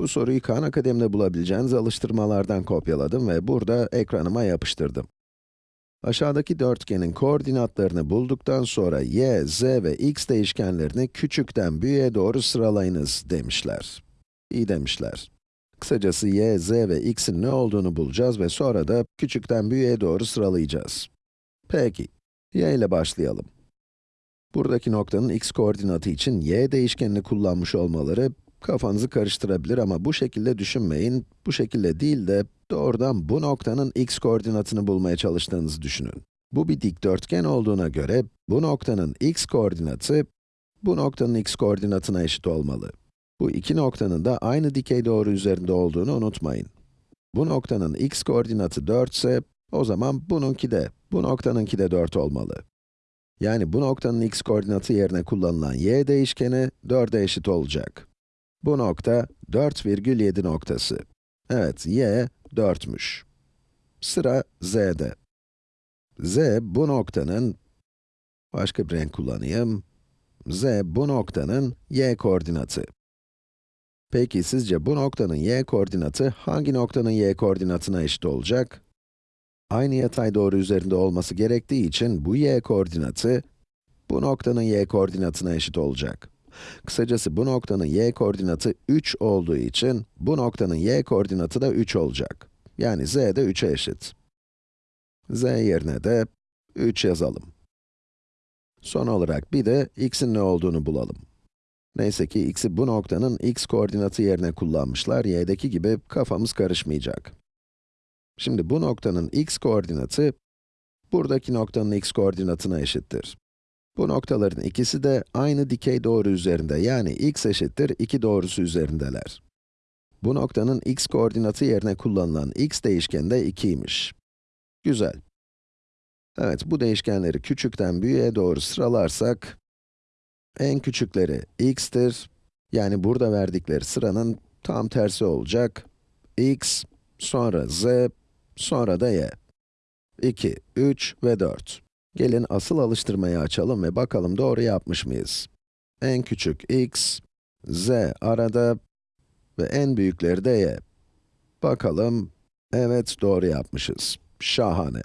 Bu soruyu Khan Akademi'de bulabileceğiniz alıştırmalardan kopyaladım ve burada ekranıma yapıştırdım. Aşağıdaki dörtgenin koordinatlarını bulduktan sonra y, z ve x değişkenlerini küçükten büyüğe doğru sıralayınız demişler. İyi demişler. Kısacası y, z ve x'in ne olduğunu bulacağız ve sonra da küçükten büyüğe doğru sıralayacağız. Peki, y ile başlayalım. Buradaki noktanın x koordinatı için y değişkenini kullanmış olmaları kafanızı karıştırabilir ama bu şekilde düşünmeyin. Bu şekilde değil de doğrudan bu noktanın x koordinatını bulmaya çalıştığınızı düşünün. Bu bir dikdörtgen olduğuna göre bu noktanın x koordinatı bu noktanın x koordinatına eşit olmalı. Bu iki noktanın da aynı dikey doğru üzerinde olduğunu unutmayın. Bu noktanın x koordinatı 4 ise o zaman bununki de, bu noktanınki de 4 olmalı. Yani bu noktanın x koordinatı yerine kullanılan y değişkeni 4'e eşit olacak. Bu nokta 4,7 noktası. Evet, y 4'müş. Sıra z'de. z bu noktanın, başka bir renk kullanayım. z bu noktanın y koordinatı. Peki sizce bu noktanın y koordinatı hangi noktanın y koordinatına eşit olacak? Aynı yatay doğru üzerinde olması gerektiği için bu y koordinatı, bu noktanın y koordinatına eşit olacak. Kısacası bu noktanın y koordinatı 3 olduğu için, bu noktanın y koordinatı da 3 olacak. Yani z de 3'e eşit. z yerine de 3 yazalım. Son olarak bir de x'in ne olduğunu bulalım. Neyse ki x'i bu noktanın x koordinatı yerine kullanmışlar, y'deki gibi kafamız karışmayacak. Şimdi bu noktanın x koordinatı, buradaki noktanın x koordinatına eşittir. Bu noktaların ikisi de aynı dikey doğru üzerinde, yani x eşittir 2 doğrusu üzerindeler. Bu noktanın x koordinatı yerine kullanılan x değişkeni de 2'ymiş. Güzel. Evet, bu değişkenleri küçükten büyüğe doğru sıralarsak, en küçükleri x'tir, yani burada verdikleri sıranın tam tersi olacak. x, sonra z, sonra da y. 2, 3 ve 4. Gelin asıl alıştırmayı açalım ve bakalım doğru yapmış mıyız? En küçük x, z arada ve en büyükleri de y. Bakalım, evet doğru yapmışız. Şahane.